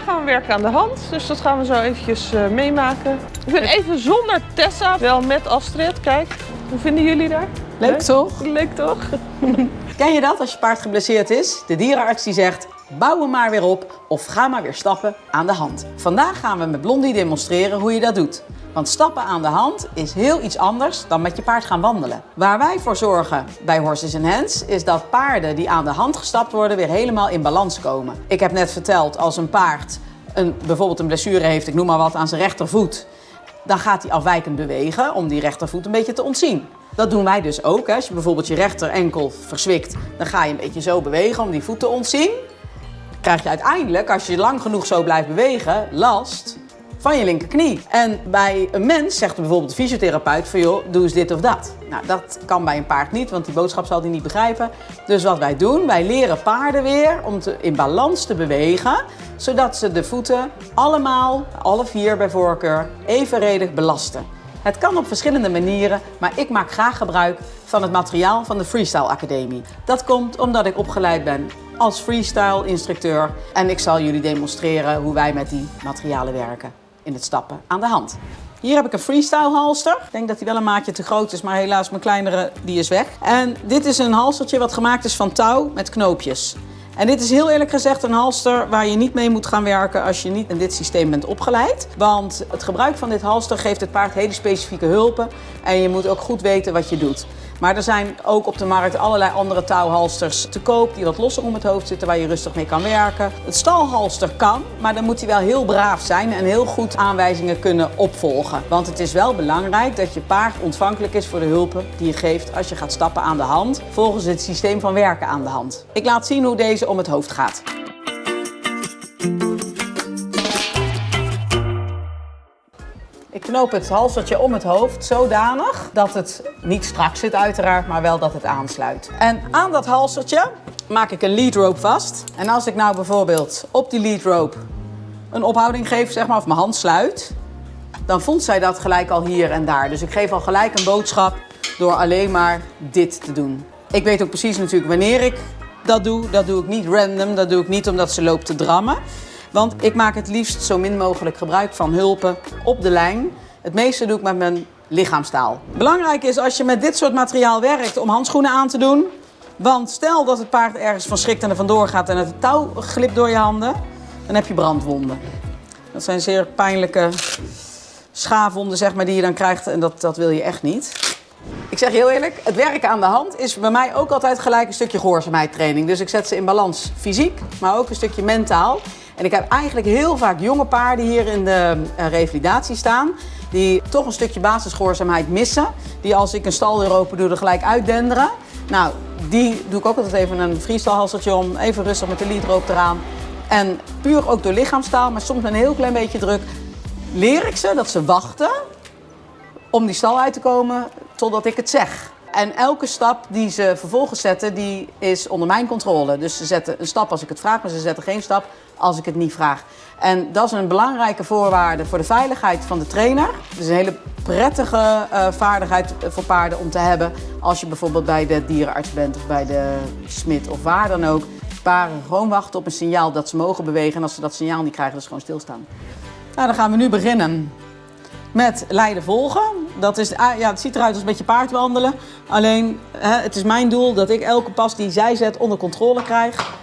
vandaag gaan we werken aan de hand, dus dat gaan we zo eventjes uh, meemaken. Ik ben even zonder Tessa, wel met Astrid. Kijk, hoe vinden jullie daar? Leuk, Leuk toch? Leuk toch? Ken je dat als je paard geblesseerd is? De dierenarts die zegt, bouw hem maar weer op of ga maar weer stappen aan de hand. Vandaag gaan we met Blondie demonstreren hoe je dat doet. Want stappen aan de hand is heel iets anders dan met je paard gaan wandelen. Waar wij voor zorgen bij Horses in Hands is dat paarden die aan de hand gestapt worden weer helemaal in balans komen. Ik heb net verteld, als een paard een, bijvoorbeeld een blessure heeft, ik noem maar wat, aan zijn rechtervoet, dan gaat hij afwijkend bewegen om die rechtervoet een beetje te ontzien. Dat doen wij dus ook. Hè. Als je bijvoorbeeld je rechter enkel verzwikt, dan ga je een beetje zo bewegen om die voet te ontzien. Krijg je uiteindelijk, als je lang genoeg zo blijft bewegen, last van je linkerknie. En bij een mens zegt bijvoorbeeld de fysiotherapeut van joh, doe eens dit of dat. Nou, dat kan bij een paard niet, want die boodschap zal hij niet begrijpen. Dus wat wij doen, wij leren paarden weer om te, in balans te bewegen, zodat ze de voeten allemaal, alle vier bij voorkeur, evenredig belasten. Het kan op verschillende manieren, maar ik maak graag gebruik van het materiaal van de Freestyle Academie. Dat komt omdat ik opgeleid ben als freestyle instructeur en ik zal jullie demonstreren hoe wij met die materialen werken in het stappen aan de hand. Hier heb ik een freestyle halster. Ik denk dat die wel een maatje te groot is, maar helaas mijn kleinere die is weg. En dit is een halstertje wat gemaakt is van touw met knoopjes. En dit is heel eerlijk gezegd een halster waar je niet mee moet gaan werken als je niet in dit systeem bent opgeleid. Want het gebruik van dit halster geeft het paard hele specifieke hulpen en je moet ook goed weten wat je doet. Maar er zijn ook op de markt allerlei andere touwhalsters te koop die wat losser om het hoofd zitten waar je rustig mee kan werken. Het stalhalster kan, maar dan moet hij wel heel braaf zijn en heel goed aanwijzingen kunnen opvolgen. Want het is wel belangrijk dat je paard ontvankelijk is voor de hulpen die je geeft als je gaat stappen aan de hand volgens het systeem van werken aan de hand. Ik laat zien hoe deze om het hoofd gaat. Ik knoop het halsertje om het hoofd zodanig dat het niet strak zit uiteraard, maar wel dat het aansluit. En aan dat halsertje maak ik een lead rope vast. En als ik nou bijvoorbeeld op die lead rope een ophouding geef, zeg maar, of mijn hand sluit, dan voelt zij dat gelijk al hier en daar. Dus ik geef al gelijk een boodschap door alleen maar dit te doen. Ik weet ook precies natuurlijk wanneer ik dat doe. Dat doe ik niet random, dat doe ik niet omdat ze loopt te drammen. Want ik maak het liefst zo min mogelijk gebruik van hulpen op de lijn. Het meeste doe ik met mijn lichaamstaal. Belangrijk is als je met dit soort materiaal werkt om handschoenen aan te doen. Want stel dat het paard ergens van schrikt en er vandoor gaat en het touw glipt door je handen, dan heb je brandwonden. Dat zijn zeer pijnlijke schaafwonden zeg maar, die je dan krijgt en dat, dat wil je echt niet. Ik zeg heel eerlijk, het werken aan de hand is bij mij ook altijd gelijk een stukje gehoorzaamheid training. Dus ik zet ze in balans fysiek, maar ook een stukje mentaal. En ik heb eigenlijk heel vaak jonge paarden hier in de uh, revalidatie staan. Die toch een stukje basisgehoorzaamheid missen. Die als ik een staldeur open doe er gelijk uitdenderen. Nou, die doe ik ook altijd even een freestyle om. Even rustig met de leadrope eraan. En puur ook door lichaamstaal, maar soms een heel klein beetje druk. Leer ik ze dat ze wachten om die stal uit te komen totdat ik het zeg. En elke stap die ze vervolgens zetten, die is onder mijn controle. Dus ze zetten een stap als ik het vraag, maar ze zetten geen stap als ik het niet vraag. En dat is een belangrijke voorwaarde voor de veiligheid van de trainer. Het is een hele prettige uh, vaardigheid voor paarden om te hebben als je bijvoorbeeld bij de dierenarts bent of bij de smid of waar dan ook. Paarden gewoon wachten op een signaal dat ze mogen bewegen en als ze dat signaal niet krijgen, dus gewoon stilstaan. Nou, dan gaan we nu beginnen met leiden volgen. Dat is, ah, ja, het ziet eruit als een beetje paardwandelen. Alleen, hè, het is mijn doel dat ik elke pas die zij zet onder controle krijg.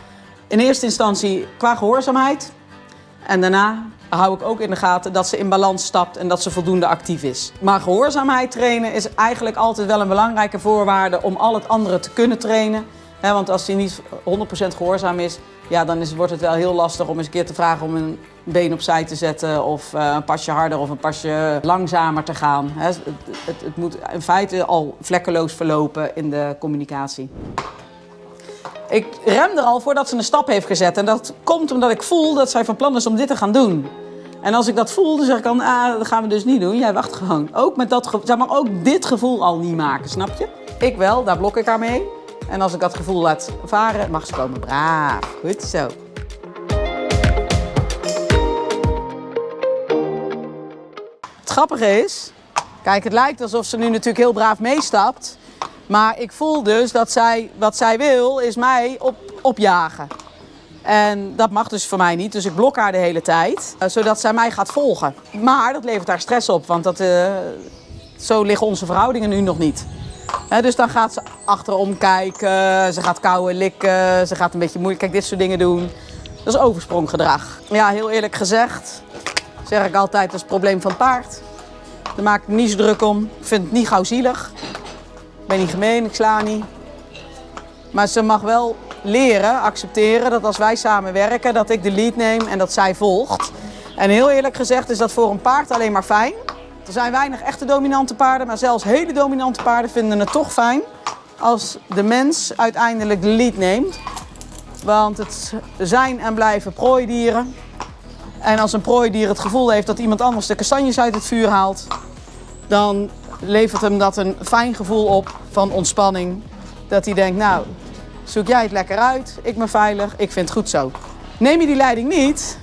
In eerste instantie qua gehoorzaamheid. En daarna hou ik ook in de gaten dat ze in balans stapt en dat ze voldoende actief is. Maar gehoorzaamheid trainen is eigenlijk altijd wel een belangrijke voorwaarde om al het andere te kunnen trainen. Want als hij niet 100% gehoorzaam is, ja, dan is, wordt het wel heel lastig om eens een keer te vragen om een been opzij te zetten of uh, een pasje harder of een pasje langzamer te gaan. het, het, moet in feite al vlekkeloos verlopen in de communicatie. Ik rem er al voordat ze een stap heeft gezet. En dat komt omdat ik voel dat zij van plan is om dit te gaan doen. En als ik dat voel, dan zeg ik dan, ah, dat gaan we dus niet doen. Jij wacht gewoon. Ook met dat gevoel, zeg maar ook dit gevoel al niet maken, snap je? Ik wel, daar blok ik haar mee. En als ik dat gevoel laat varen, mag ze komen. Braaf, goed zo. Het grappige is, kijk, het lijkt alsof ze nu natuurlijk heel braaf meestapt. Maar ik voel dus dat zij, wat zij wil, is mij op, opjagen. En dat mag dus voor mij niet, dus ik blok haar de hele tijd, eh, zodat zij mij gaat volgen. Maar dat levert haar stress op, want dat, eh, zo liggen onze verhoudingen nu nog niet. Dus dan gaat ze achterom kijken, ze gaat kauwen, likken, ze gaat een beetje moeilijk, kijk dit soort dingen doen. Dat is overspronggedrag. Ja, heel eerlijk gezegd, zeg ik altijd, dat is het probleem van het paard. Daar maak ik niet zo druk om. Ik vind het niet gauw zielig. Ik ben niet gemeen, ik sla niet. Maar ze mag wel leren, accepteren dat als wij samenwerken, dat ik de lead neem en dat zij volgt. En heel eerlijk gezegd is dat voor een paard alleen maar fijn. Er zijn weinig echte dominante paarden, maar zelfs hele dominante paarden vinden het toch fijn als de mens uiteindelijk de lead neemt. Want het zijn en blijven prooidieren. En als een prooidier het gevoel heeft dat iemand anders de kastanjes uit het vuur haalt, dan levert hem dat een fijn gevoel op van ontspanning. Dat hij denkt, nou, zoek jij het lekker uit, ik ben veilig, ik vind het goed zo. Neem je die leiding niet,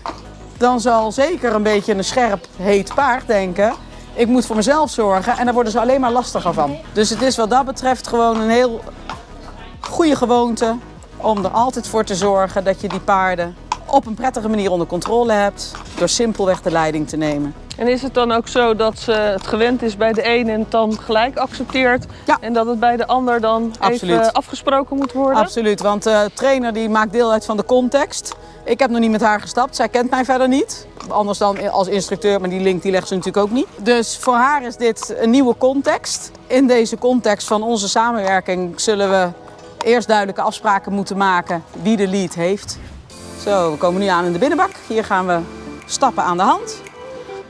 dan zal zeker een beetje een scherp, heet paard denken, ik moet voor mezelf zorgen en daar worden ze alleen maar lastiger van. Dus het is wat dat betreft gewoon een heel goede gewoonte om er altijd voor te zorgen dat je die paarden op een prettige manier onder controle hebt door simpelweg de leiding te nemen. En is het dan ook zo dat ze het gewend is bij de een en het dan gelijk accepteert? Ja. En dat het bij de ander dan Absoluut. even afgesproken moet worden? Absoluut, want de trainer die maakt deel uit van de context. Ik heb nog niet met haar gestapt, zij kent mij verder niet. Anders dan als instructeur, maar die link die legt ze natuurlijk ook niet. Dus voor haar is dit een nieuwe context. In deze context van onze samenwerking zullen we eerst duidelijke afspraken moeten maken wie de lead heeft. Zo, we komen nu aan in de binnenbak. Hier gaan we stappen aan de hand.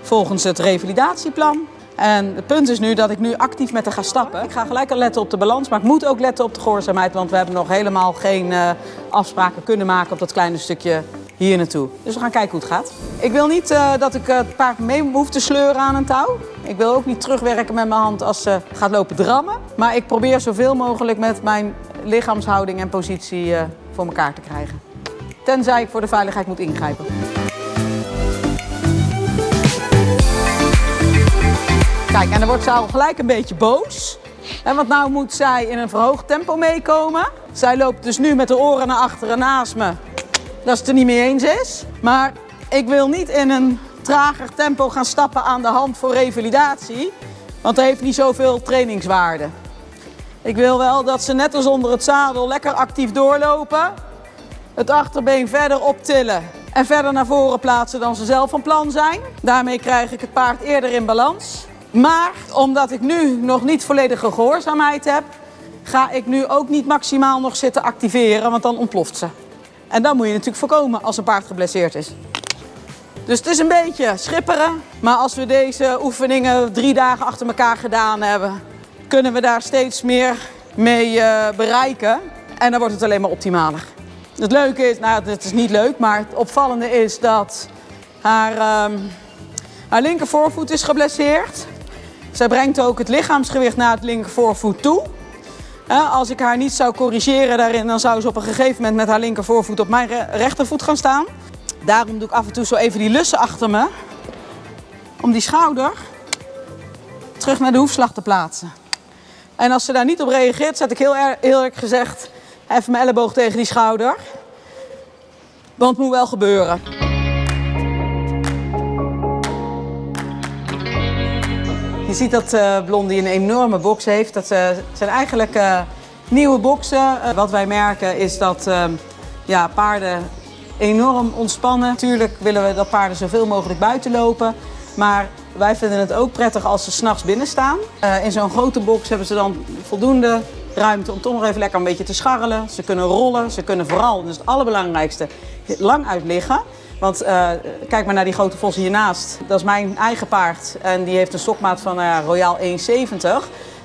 Volgens het revalidatieplan. En het punt is nu dat ik nu actief met haar ga stappen. Ik ga gelijk al letten op de balans, maar ik moet ook letten op de gehoorzaamheid. Want we hebben nog helemaal geen eh, afspraken kunnen maken op dat kleine stukje hier naartoe. Dus we gaan kijken hoe het gaat. Ik wil niet eh, dat ik het paard mee hoef te sleuren aan een touw. Ik wil ook niet terugwerken met mijn hand als ze gaat lopen drammen. Maar ik probeer zoveel mogelijk met mijn lichaamshouding en positie eh, voor elkaar te krijgen. Tenzij ik voor de veiligheid moet ingrijpen. Kijk, en dan wordt ze al gelijk een beetje boos. En want nou moet zij in een verhoogd tempo meekomen. Zij loopt dus nu met de oren naar achteren naast me. Dat ze het er niet mee eens is. Maar ik wil niet in een trager tempo gaan stappen aan de hand voor revalidatie. Want dat heeft niet zoveel trainingswaarde. Ik wil wel dat ze net als onder het zadel lekker actief doorlopen. Het achterbeen verder optillen en verder naar voren plaatsen dan ze zelf van plan zijn. Daarmee krijg ik het paard eerder in balans. Maar omdat ik nu nog niet volledige gehoorzaamheid heb, ga ik nu ook niet maximaal nog zitten activeren, want dan ontploft ze. En dat moet je natuurlijk voorkomen als een paard geblesseerd is. Dus het is een beetje schipperen, maar als we deze oefeningen drie dagen achter elkaar gedaan hebben, kunnen we daar steeds meer mee eh, bereiken. En dan wordt het alleen maar optimaler. Het leuke is, nou het is niet leuk, maar het opvallende is dat haar, ehm, haar linker voorvoet is geblesseerd. Zij brengt ook het lichaamsgewicht naar het linker voorvoet toe. Als ik haar niet zou corrigeren daarin, dan zou ze op een gegeven moment met haar linker voorvoet op mijn re- rechtervoet gaan staan. Daarom doe ik af en toe zo even die lussen achter me. Om die schouder terug naar de hoefslag te plaatsen. En als ze daar niet op reageert, zet ik heel eer- eerlijk gezegd even mijn elleboog tegen die schouder. Want het moet wel gebeuren. Je ziet dat eh, Blondie een enorme box heeft. Dat eh, zijn eigenlijk eh, nieuwe boxen. Wat wij merken is dat eh, ja, paarden enorm ontspannen. Natuurlijk willen we dat paarden zoveel mogelijk buiten lopen. Maar wij vinden het ook prettig als ze s'nachts binnen staan. In zo'n grote box hebben ze dan voldoende ruimte om toch nog even lekker een beetje te scharrelen. Ze kunnen rollen, ze kunnen vooral, dat is het allerbelangrijkste, lang uit liggen. Want eh, kijk maar naar die grote vos hiernaast. Dat is mijn eigen paard en die heeft een stokmaat van uh, Royaal 1,70.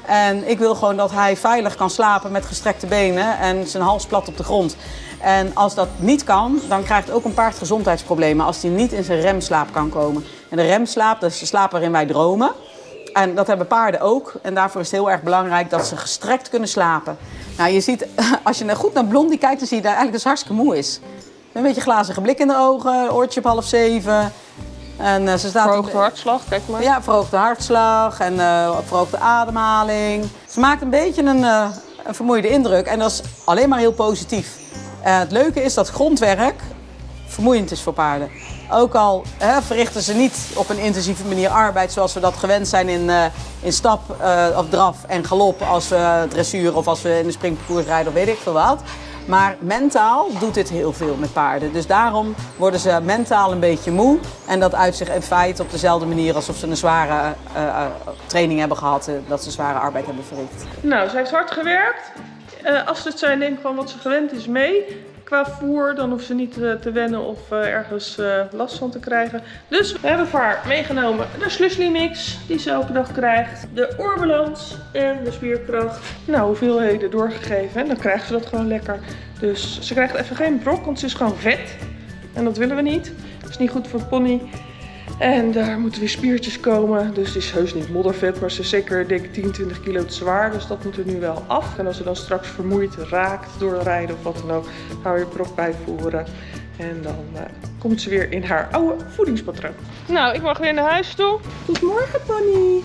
En ik wil gewoon dat hij veilig kan slapen met gestrekte benen en zijn hals plat op de grond. En als dat niet kan, dan krijgt ook een paard gezondheidsproblemen als hij niet in zijn remslaap kan komen. En de remslaap, dat is de slaap waarin wij dromen. En dat hebben paarden ook. En daarvoor is het heel erg belangrijk dat ze gestrekt kunnen slapen. Nou, je ziet, als je goed naar Blondie kijkt, dan zie je dat eigenlijk ze hartstikke moe is. Een beetje glazige blik in de ogen, oortje op half zeven. En uh, ze staat... Verhoogde hartslag, kijk maar. Ja, verhoogde hartslag en uh, verhoogde ademhaling. Ze maakt een beetje een, uh, een vermoeide indruk en dat is alleen maar heel positief. het leuke is dat grondwerk vermoeiend is voor paarden. Ook al hè, verrichten ze niet op een intensieve manier arbeid zoals we dat gewend zijn in, uh, in stap uh, of draf en galop als we dressuur of als we in de springparcours rijden of weet ik veel wat. Maar mentaal doet dit heel veel met paarden. Dus daarom worden ze mentaal een beetje moe. En dat uit zich in feite op dezelfde manier alsof ze een zware uh, training hebben gehad. Dat ze zware arbeid hebben verricht. Nou, ze heeft hard gewerkt. als het zijn neemt van wat ze gewend is mee qua voer. Dan hoeft ze niet te wennen of ergens last van te krijgen. Dus we hebben voor haar meegenomen de Slusly mix die ze elke dag krijgt. De oorbalans en de spierkracht. Nou, hoeveelheden doorgegeven. En dan krijgt ze dat gewoon lekker. Dus ze krijgt even geen brok, want ze is gewoon vet. En dat willen we niet. Dat is niet goed voor pony. En daar moeten weer spiertjes komen. Dus het is heus niet moddervet, maar ze is zeker denk ik 10, 20 kilo te zwaar. Dus dat moet er nu wel af. En als ze dan straks vermoeid raakt door rijden of wat dan ook, gaan we weer brok bijvoeren. En dan uh, komt ze weer in haar oude voedingspatroon. Nou, ik mag weer naar huis toe. Goedemorgen, Pony.